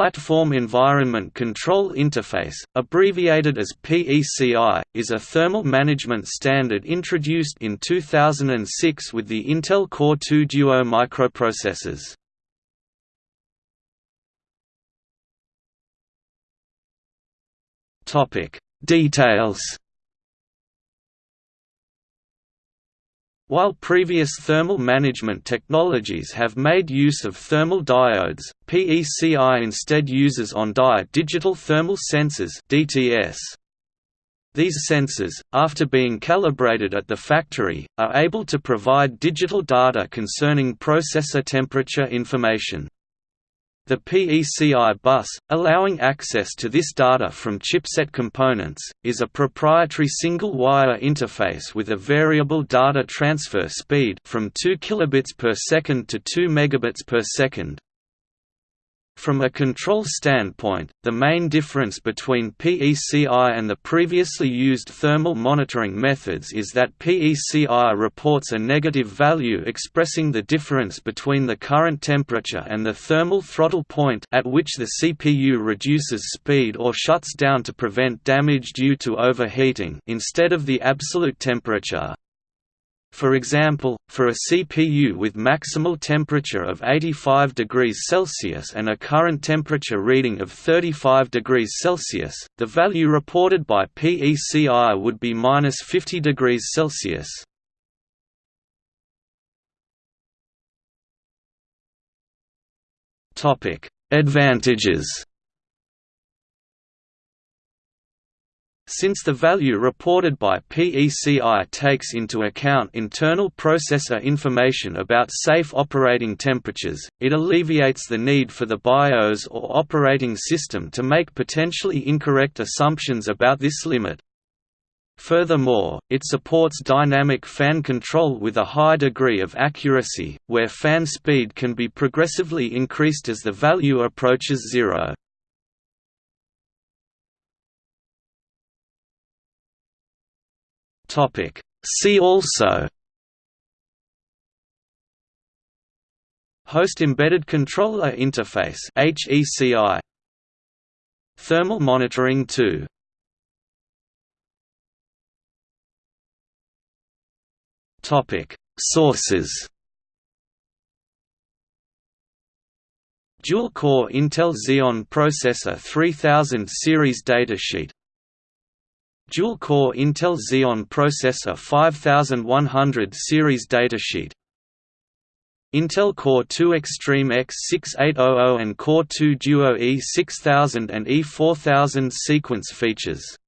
Platform Environment Control Interface, abbreviated as PECI, is a thermal management standard introduced in 2006 with the Intel Core 2 Duo microprocessors. Details While previous thermal management technologies have made use of thermal diodes, PECI instead uses on-die digital thermal sensors (DTS). These sensors, after being calibrated at the factory, are able to provide digital data concerning processor temperature information. The PECI bus, allowing access to this data from chipset components, is a proprietary single-wire interface with a variable data transfer speed from 2 kilobits per second to 2 megabits per second. From a control standpoint, the main difference between PECI and the previously used thermal monitoring methods is that PECI reports a negative value expressing the difference between the current temperature and the thermal throttle point at which the CPU reduces speed or shuts down to prevent damage due to overheating instead of the absolute temperature. For example, for a CPU with maximal temperature of 85 degrees Celsius and a current temperature reading of 35 degrees Celsius, the value reported by PECI would be minus 50 degrees Celsius. Advantages Since the value reported by PECI takes into account internal processor information about safe operating temperatures, it alleviates the need for the BIOS or operating system to make potentially incorrect assumptions about this limit. Furthermore, it supports dynamic fan control with a high degree of accuracy, where fan speed can be progressively increased as the value approaches zero. Topic. See also Host Embedded Controller Interface HECI Thermal Monitoring 2 Topic. Sources Dual-core Intel Xeon Processor 3000 series datasheet Dual-core Intel Xeon Processor 5100 series datasheet. Intel Core 2 Extreme X6800 and Core 2 Duo E6000 and E4000 sequence features